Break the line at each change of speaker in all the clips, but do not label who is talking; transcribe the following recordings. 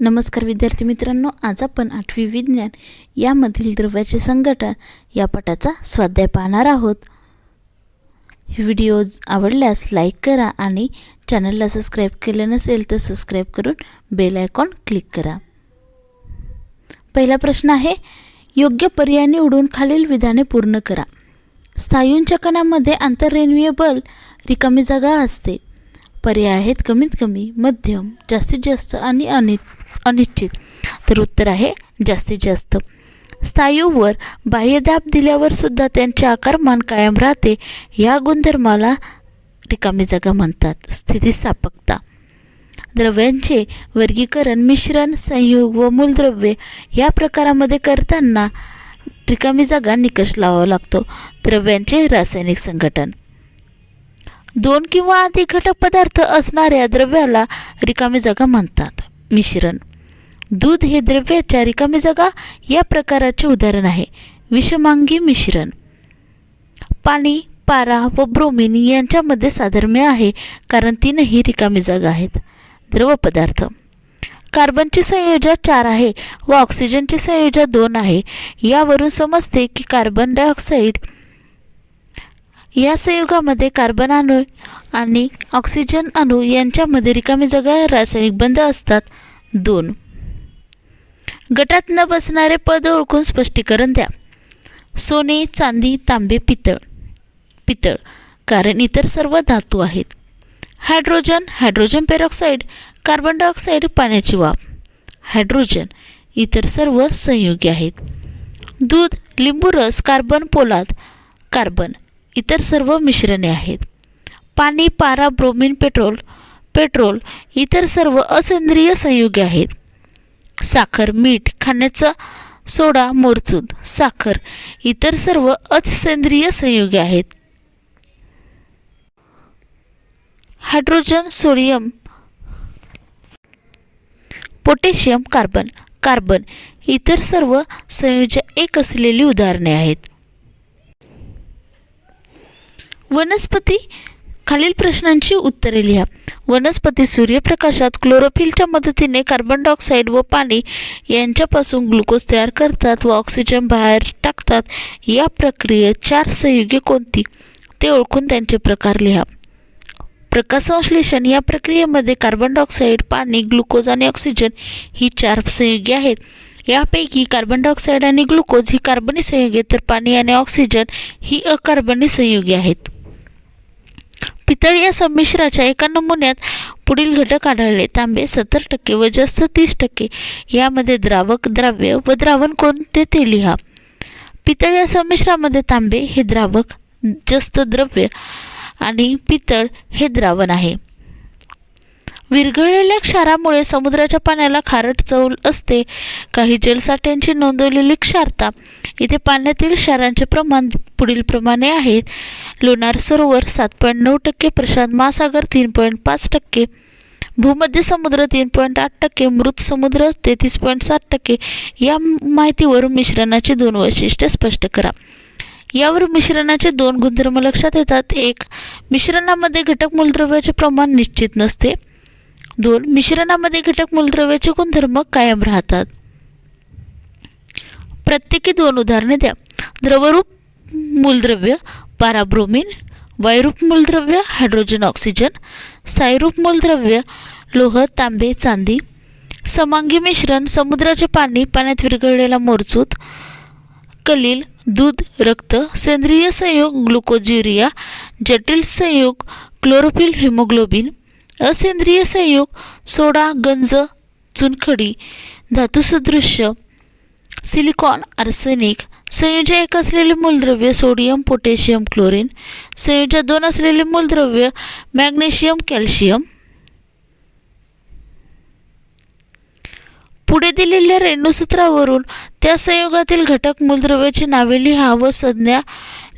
नमस्कार विद्यार्थी मित्रांनो आज आपण आठवी विज्ञान यामधील द्रव्याचे संघटन या पटाचा स्वाध्याय पाहणार आहोत. व्हिडिओ आवडल्यास लाईक करा आणि चॅनलला सबस्क्राईब केले नसेल तर सबस्क्राईब करून बेल आयकॉन क्लिक करा. पहिला प्रश्न आहे योग्य पर्याय निवडून खालील विधाने पूर्ण करा. स्थायूंच्या कणामध्ये आंतररेणवीय बल रिकामी जागा असते. पर्याय आहेत कमीत कमी मध्यम जास्तीत जास्त आणि अनि अनिश्चित. तर उत्तर आहे जास्तीत जास्त. स्थायूवर बाह्यदाब दिल्यावर सुद्धा त्यांचे आकारमान कायम राहते या गुणधर्माला रिकामी जागा म्हणतात. स्थितीस्थापकता द्रव्यांचे वर्गीकरण मिश्रण संयोग व मूलद्रव्ये या प्रकारामध्ये करताना रिकामी जागा निकष लावावा लागतो. द्रव्यांचे रासायनिक संघटन. दोन किंवा अधिक घटक पदार्थ असणाऱ्या द्रव्याला रिकामी जागा म्हणतात. मिश्रण. दूध हे द्रव्याच्या रिकामी जागा या प्रकाराचे उदाहरण आहे. विषमांगी मिश्रण. पाणी पारा व ब्रोमिन यांच्यामध्ये साधर्म्य आहे कारण तीनही रिकामी जागा आहेत. द्रव पदार्थ. कार्बनची संयोजा चार आहे व ऑक्सिजनची संयोजा दोन आहे. यावरून समजते की कार्बन डायऑक्साईड या संयुगामध्ये कार्बन अणू आणि ऑक्सिजन अणू यांच्यामध्ये रिकामी जागा रासायनिक बंध असतात. दोन. गटात न बसणारे पद ओळखून स्पष्टीकरण द्या. सोने चांदी तांबे पितळ. पितळ कारण इतर सर्व धातू आहेत. Hydrogen hydrogen peroxide carbon dioxide पाण्याची वाफ. हायड्रोजन इतर सर्व संयोगी आहेत. दूध लिंबू रस कार्बन पोलाद. कार्बन इतर सर्व मिश्रणे आहेत. पाणी पारा ब्रोमिन पेट्रोल पेट्रोल इतर सर्व असेंद्रिय संयुगे आहेत. साखर मीठ खाण्याचा सोडा मोरचूद साखर इतर सर्व असेंद्रिय संयुगे आहेत. Hydrogen sodium potassium carbon carbon इतर सर्व संयोजक एक असलेली उदाहरणे आहेत. वनस्पती खालील प्रश्नांची उत्तरे लिहा. वनस्पती सूर्यप्रकाशात क्लोरोफिलच्या मदतीने कार्बन डायऑक्साईड व पाणी यांच्यापासून ग्लुकोज तयार करतात व ऑक्सिजन बाहेर टाकतात. या प्रक्रियेत चार संयुगे कोणती? ते ओळखून त्यांचे प्रकार लिहा. प्रकाशसंश्लेषण. या प्रक्रियेमध्ये कार्बन डायऑक्साईड पाणी ग्लुकोज आणि ऑक्सिजन ही चार संयुगे आहेत. यापैकी कार्बन डायऑक्साईड आणि ग्लुकोज ही कार्बनी संयुगे तर पाणी आणि ऑक्सिजन ही अकार्बनी संयुगे आहेत. पितळ या संमिश्राच्या एका नमुन्यात पुढील घटक आढळले. तांबे सत्तर टक्के व जास्त तीस टक्के. यामध्ये द्रावक द्राव्य व द्रावण कोणते ते लिहा. पितळ या संमिश्रामध्ये तांबे हे द्रावक जास्त द्रव्य आणि पितळ हे द्रावण आहे. विरघळलेल्या क्षारामुळे समुद्राच्या पाण्याला खारट चव असते. काही जलसाठ्यांची नोंदवलेली क्षारता इथे पाण्यातील क्षारांचे प्रमाण पुढील प्रमाणे आहेत लोणार सरोवर सात पॉईंट नऊ टक्के प्रशांत महासागर तीन पॉईंट पाच टक्के भूमध्य समुद्र तीन पॉईंट आठ टक्के मृत समुद्र तेहतीस पॉईंट सात टक्के या माहितीवरून मिश्रणाची दोन वैशिष्ट्ये स्पष्ट करा. यावर मिश्रणाचे दोन गुणधर्म लक्षात येतात. एक मिश्रणामध्ये घटक मूलद्रव्याचे प्रमाण निश्चित नसते. दोन मिश्रणामध्ये घटक मूलद्रव्याचे गुणधर्म कायम राहतात. प्रत्येकी दोन उदाहरणे द्या. द्रवरूप मूलद्रव्य पाराब्रोमिन वायुरूप मूलद्रव्य हायड्रोजन ऑक्सिजन स्थायीरूप मूलद्रव्य लोह तांबे चांदी समांगी मिश्रण समुद्राचे पाणी पाण्यात विरघळलेला मोरचूत कलील दूध रक्त सेंद्रिय संयोग ग्लुकोज युरिया जटिल संयोग क्लोरोफिल हिमोग्लोबिन असेंद्रिय संयोग सोडा गंज चुनखडी धातुसदृश्य सिलिकॉन आर्सेनिक संयोजा एक असलेले मूलद्रव्य सोडियम पोटॅशियम क्लोरीन संयोजा दोन असलेले मूलद्रव्य मॅग्नेशियम कॅल्शियम. पुढे दिलेल्या रेणुसूत्रावरून त्या संयोगातील घटक मूलद्रव्याची नावे लिहा व संज्ञा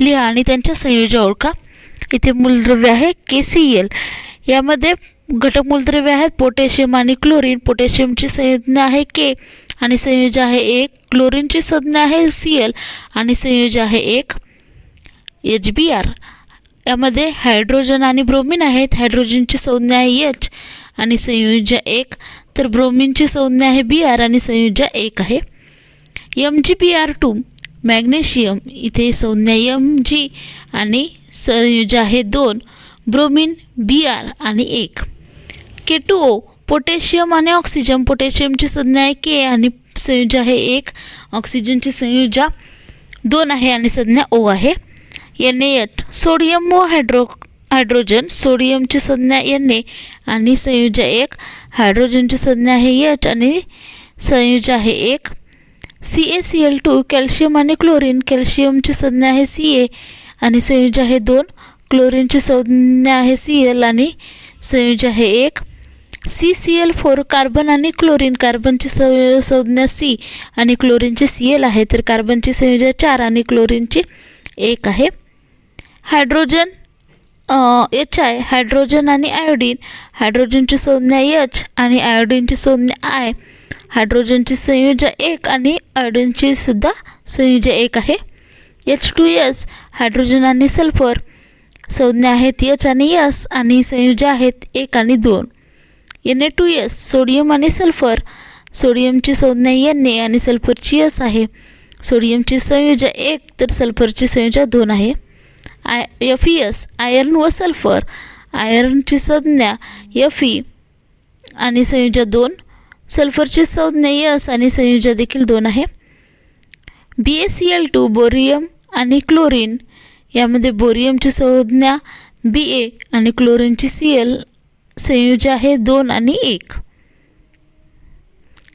लिहा आणि त्यांच्या संयोजा ओळखा. इथे मूलद्रव्य आहे के सी एल यामध्ये घटक मूलद्रव्य आहेत. पोटॅशियम आणि क्लोरीन. पोटॅशियमची संज्ञा आहे के आणि संयोज आहे एक. क्लोरीनची संज्ञा आहे सी एल आणि संयोज आहे एक एच बी आर यामध्ये हायड्रोजन आणि ब्रोमिन आहेत. हायड्रोजनची संज्ञा आहे एच आणि संयुजा एक. तर ब्रोमिनची संज्ञा आहे बी आर आणि संयुजा एक आहे M G B R two magnesium. इथे संज्ञा एम जी आणि संयुजा आहे दोन. ब्रोमिन बी आर आणि एक. के टू ओ पोटॅशियम आणि ऑक्सिजन पोटॅशियमची संज्ञा आहे के आणि संयुजा आहे एक. ऑक्सिजनची संयुजा दोन आहे आणि संज्ञा ओ आहे. एन एच सोडियम व हायड्रो हायड्रोजन सोडियमची संज्ञा एन ए आणि संयुजा एक. हायड्रोजनची संज्ञा आहे एच आणि संयुजा आहे एक. C A C L two calcium आणि क्लोरीन कॅल्शियमची संज्ञा आहे सी ए आणि संयुजा आहे दोन. क्लोरीनची संज्ञा आहे सी एल आणि संयुजा आहे एक. C C L four carbon आणि क्लोरीन कार्बनची सं संज्ञा सी आणि क्लोरीनची सी एल आहे. तर कार्बनची संयोजा चार आणि क्लोरीनची एक आहे. हायड्रोजन एच आय हायड्रोजन आणि आयोडीन हायड्रोजनची संज्ञा एच आणि आयोडीनची संज्ञा आय हायड्रोजनची संयोजा एक आणि आयोडीनची सुद्धा संयोजा एक आहे. एच टू एस हायड्रोजन आणि सल्फर संज्ञा आहेत एच आणि एस आणि संयोजा आहेत एक आणि दोन. N A two S sodium आणि सल्फर सोडियमची संज्ञा एन ए आणि सल्फरची एस आहे. सोडियमची संयोजा एक तर सल्फरची संयोजा दोन आहे. I F E S iron व सल्फर आयर्नची संज्ञा एफ ई आणि संयोजा दोन. सल्फरची संज्ञा यस आणि संयोजा देखील दोन आहे. B A C L two barium आणि क्लोरीन यामध्ये बोरियमची संज्ञा बी ए आणि क्लोरीनची सी एल संयुज आहे दोन आणि एक.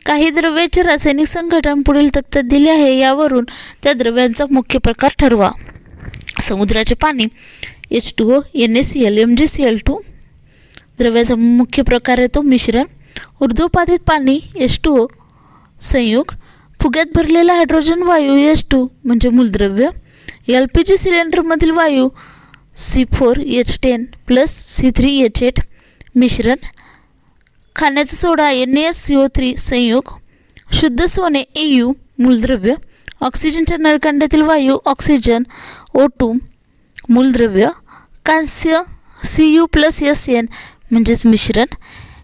काही द्रव्याचे रासायनिक संघटन पुढील तक्त्यात दिले आहे यावरून त्या द्रव्यांचा मुख्य प्रकार ठरवा. समुद्राचे पाणी H two O N S L M G C L two द्रव्याचा मुख्य प्रकार येतो मिश्रण. ऊर्ध्वपातीत पाणी एच टू ओ संयुग फुग्यात भरलेला हायड्रोजन वायू एच टू म्हणजे मूलद्रव्य एल पी जी सिलेंडरमधील वायू C four H ten plus C three H eight मिश्रण खाण्याचा soda N S C O three संयोग शुद्ध सोने ए यू मूलद्रव्य ऑक्सिजनच्या नळकांड्यातील वायू ऑक्सिजन ओ टू मूलद्रव्य कांस्य C U plus S N म्हणजेच मिश्रण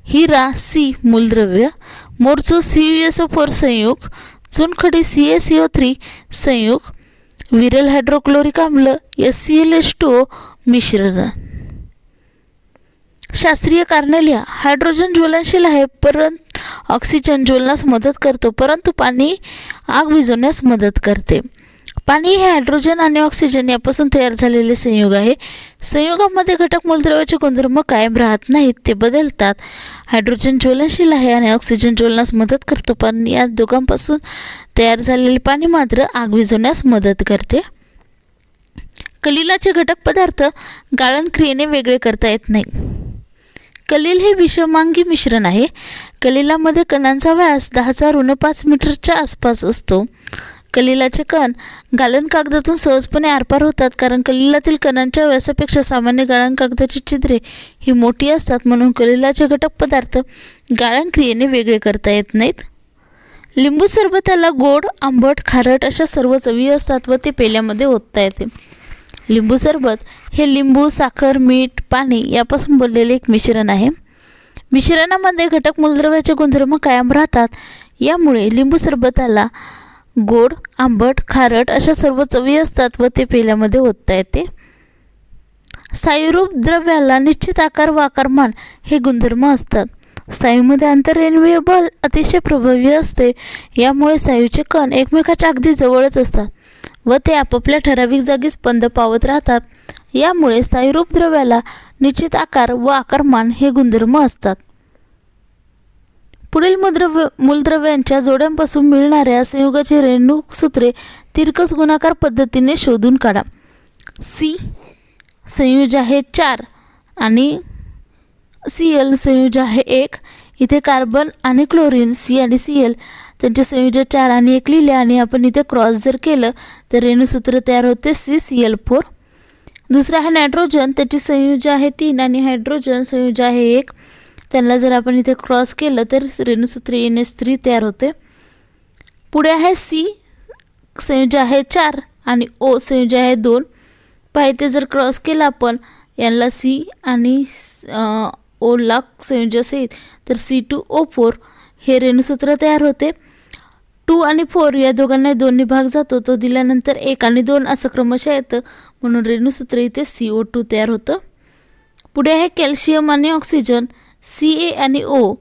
हिरा सी मूलद्रव्य मोरचो C U S O four संयोग चुनखडी C A C O three संयोग विरल हायड्रोक्लोरिक आम्ल S C L H two O मिश्रण. शास्त्रीय कारणे लिहा हायड्रोजन ज्वलनशील आहे परंतु ऑक्सिजन ज्वलनास मदत करतो परंतु पाणी आग विझवण्यास मदत करते. पाणी हे हायड्रोजन आणि ऑक्सिजन यापासून तयार झालेले संयोग आहे. संयुगामध्ये घटक मूलद्रव्याचे गुणधर्म कायम राहत नाहीत ते बदलतात. हायड्रोजन ज्वलनशील आहे आणि ऑक्सिजन ज्वलनास मदत करतो पण या दोघांपासून तयार झालेले पाणी मात्र आग विझवण्यास मदत करते. कलिलाचे घटक पदार्थ गाळण क्रियेने वेगळे करता येत नाही. कलील हे विषमांगी मिश्रण आहे. कलिलामध्ये कणांचा व्यास दहाचा ऋण पाच मीटरच्या आसपास असतो. कलिलाचे कण गालन कागदातून सहजपणे आरपार होतात कारण कलिलातील कणांच्या व्यासापेक्षा सामान्य गाळण कागदाची छिद्रे ही मोठी असतात म्हणून कलिलाचे घटक पदार्थ गाळण क्रियेने वेगळे करता येत नाहीत. लिंबू सरबताला गोड आंबट खारट अशा सर्व चवी असतात व ते पेल्यामध्ये ओतता येते. लिंबू सरबत. हे लिंबू साखर मीठ पाणी यापासून बनलेले एक मिश्रण आहे. मिश्रणामध्ये घटक मूलद्रव्याचे गुणधर्म कायम राहतात. यामुळे लिंबू सरबताला गोड आंबट खारट अशा सर्व चवी असतात व ते पेल्यामध्ये ओतता येते. स्थायूरूप द्रव्याला निश्चित आकार व आकारमान हे गुणधर्म असतात. स्थायूमध्ये आंतररेणवीय बल अतिशय प्रभावी असते. यामुळे स्थायूचे कण एकमेकाच्या अगदी जवळच असतात. व ते आपापल्या ठराविक जागी स्पंद पावत राहतात. यामुळे स्थायीरूप द्रव्याला निश्चित आकार व आकारमान हे गुणधर्म असतात. पुढील मूलद्रव्य मूलद्रव्यांच्या जोड्यांपासून मिळणाऱ्या संयुगाची रेणूक सूत्रे तिरकस गुणाकार पद्धतीने शोधून काढा. सी संयोज आहे चार आणि सी एल संयोज आहे एक. इथे कार्बन आणि क्लोरीन सी आणि सी एल त्यांचे संयोजन चार आणि एक लिहिले आणि आपण इथे क्रॉस जर केलं तर रेणूसूत्र तयार होते सी सी एल फोर दुसरं आहे नायट्रोजन त्याची संयोज आहे तीन आणि हायड्रोजन संयोज आहे एक. त्यांना जर आपण इथे क्रॉस केलं तर रेणूसूत्र एन एस थ्री तयार होते. पुढे आहे सी संयोज आहे चार आणि ओ संयोज आहे दोन. पाहिजे जर क्रॉस केला आपण यांना सी आणि ओ लाख संयोज असेल तर सी टू ओ फोर हे रेणूसूत्र तयार होते. टू आणि फोर या दोघांना दोन्ही भाग जातो. तो दिल्यानंतर एक आणि दोन असं क्रमशः येतं. म्हणून रेणूसूत्र इथे सी ओ टू तयार होतं. पुढे आहे कॅल्शियम आणि ऑक्सिजन. सी ए आणि ओ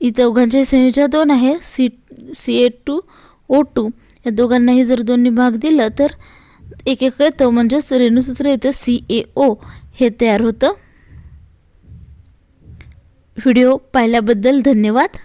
इथं दोघांचे संयोजन दोन आहे. C C A two O two या दोघांनाही जर दोन्ही भाग दिलं तर एक एक येतं. म्हणजेच रेणूसूत्र येतं सी ए ओ हे तयार होतं. व्हिडिओ पाहिल्याबद्दल धन्यवाद.